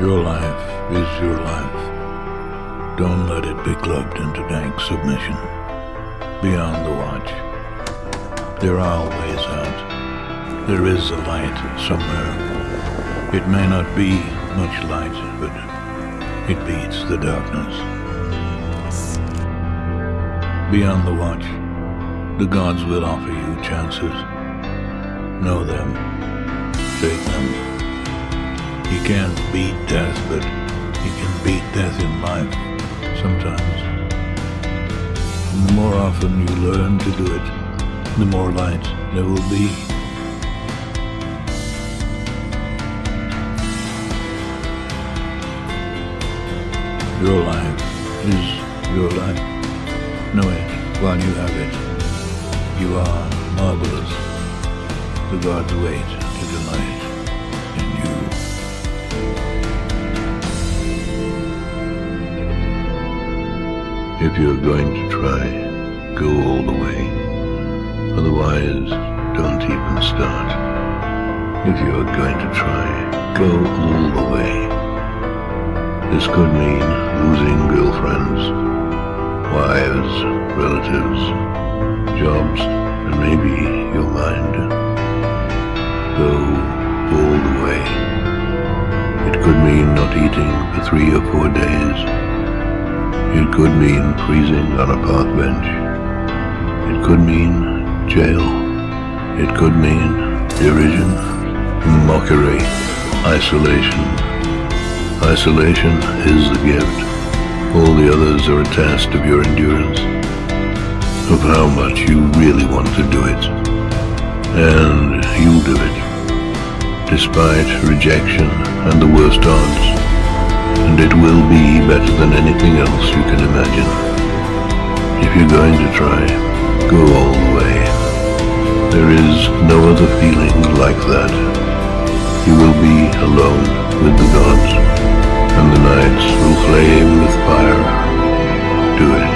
Your life is your life. Don't let it be clubbed into dank submission. Beyond the watch, there are ways out. There is a light somewhere. It may not be much light, but it beats the darkness. Beyond the watch, the gods will offer you chances. Know them. Take them. He can't beat death, but you can beat death in life sometimes. And the more often you learn to do it, the more light there will be. Your life is your life. Know it while you have it. You are marvelous. The gods wait If you're going to try, go all the way. Otherwise, don't even start. If you're going to try, go all the way. This could mean losing girlfriends, wives, relatives, jobs, and maybe your mind. Go all the way. It could mean not eating for three or four days. It could mean freezing on a park bench. It could mean jail. It could mean derision, mockery, isolation. Isolation is the gift. All the others are a test of your endurance, of how much you really want to do it. And you'll do it, despite rejection and the worst odds and it will be better than anything else you can imagine. If you're going to try, go all the way. There is no other feeling like that. You will be alone with the gods, and the nights will flame with fire. Do it.